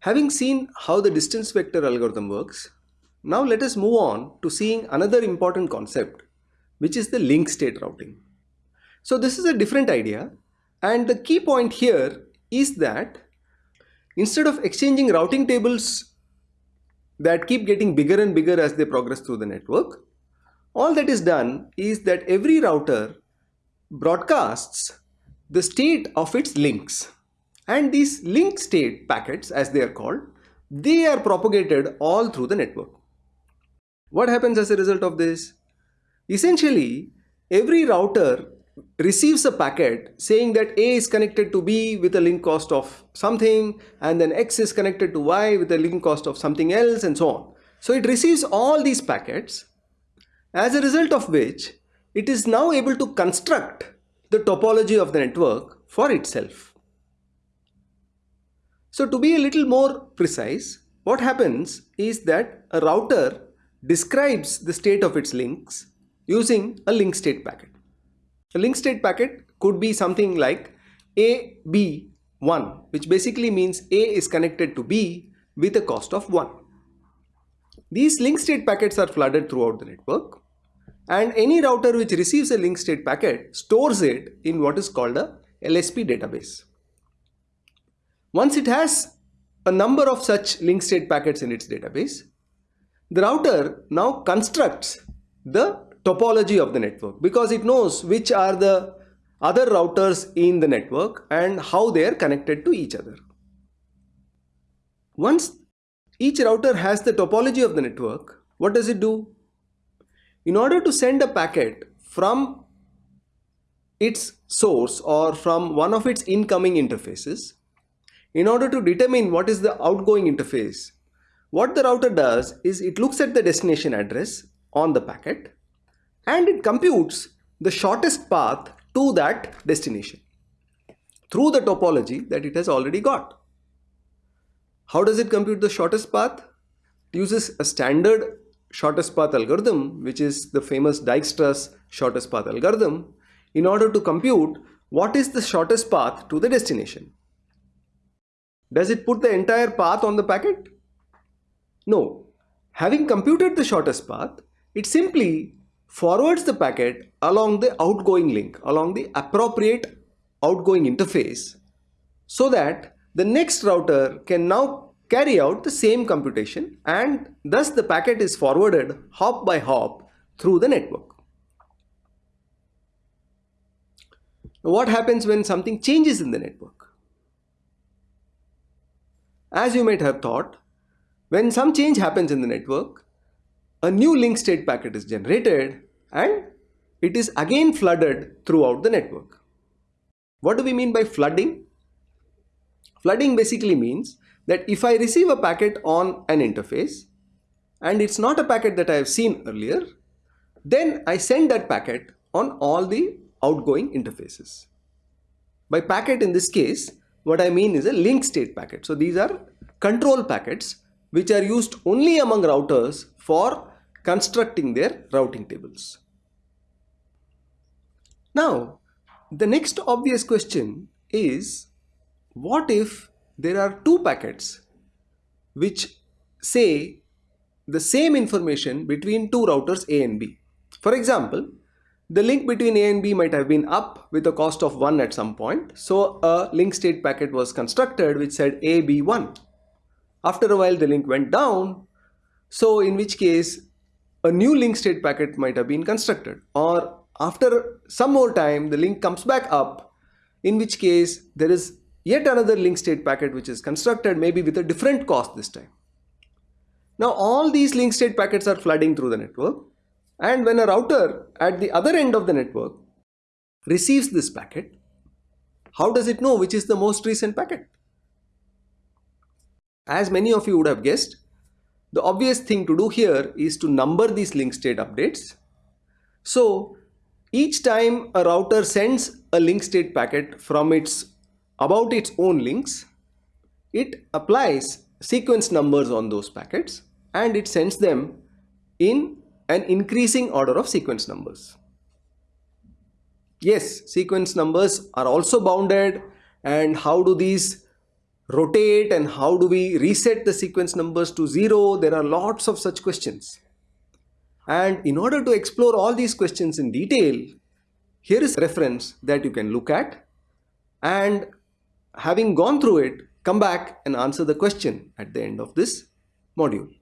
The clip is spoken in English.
Having seen how the distance vector algorithm works, now let us move on to seeing another important concept, which is the link state routing. So this is a different idea and the key point here is that instead of exchanging routing tables that keep getting bigger and bigger as they progress through the network, all that is done is that every router broadcasts the state of its links and these link state packets as they are called, they are propagated all through the network. What happens as a result of this? Essentially, every router receives a packet saying that A is connected to B with a link cost of something and then X is connected to Y with a link cost of something else and so on. So it receives all these packets as a result of which it is now able to construct the topology of the network for itself. So to be a little more precise, what happens is that a router describes the state of its links using a link state packet. A link state packet could be something like AB1 which basically means A is connected to B with a cost of 1. These link state packets are flooded throughout the network and any router which receives a link state packet stores it in what is called a LSP database. Once it has a number of such link state packets in its database, the router now constructs the topology of the network because it knows which are the other routers in the network and how they are connected to each other. Once each router has the topology of the network, what does it do? In order to send a packet from its source or from one of its incoming interfaces, in order to determine what is the outgoing interface, what the router does is it looks at the destination address on the packet and it computes the shortest path to that destination through the topology that it has already got. How does it compute the shortest path? It uses a standard shortest path algorithm which is the famous Dijkstra's shortest path algorithm in order to compute what is the shortest path to the destination. Does it put the entire path on the packet? No. Having computed the shortest path, it simply forwards the packet along the outgoing link, along the appropriate outgoing interface so that the next router can now carry out the same computation and thus the packet is forwarded hop by hop through the network. What happens when something changes in the network? As you might have thought, when some change happens in the network, a new link state packet is generated and it is again flooded throughout the network. What do we mean by flooding? Flooding basically means that if I receive a packet on an interface and it's not a packet that I have seen earlier, then I send that packet on all the outgoing interfaces. By packet in this case, what I mean is a link state packet. So these are control packets which are used only among routers for constructing their routing tables. Now, the next obvious question is what if there are two packets which say the same information between two routers A and B. For example, the link between A and B might have been up with a cost of 1 at some point. So a link state packet was constructed which said AB1. After a while the link went down. So in which case a new link state packet might have been constructed or after some more time the link comes back up in which case there is yet another link state packet which is constructed maybe with a different cost this time. Now all these link state packets are flooding through the network and when a router at the other end of the network receives this packet, how does it know which is the most recent packet? As many of you would have guessed, the obvious thing to do here is to number these link state updates. So each time a router sends a link state packet from its about its own links, it applies sequence numbers on those packets and it sends them in an increasing order of sequence numbers. Yes, sequence numbers are also bounded and how do these rotate and how do we reset the sequence numbers to zero? There are lots of such questions. And in order to explore all these questions in detail, here is a reference that you can look at and having gone through it, come back and answer the question at the end of this module.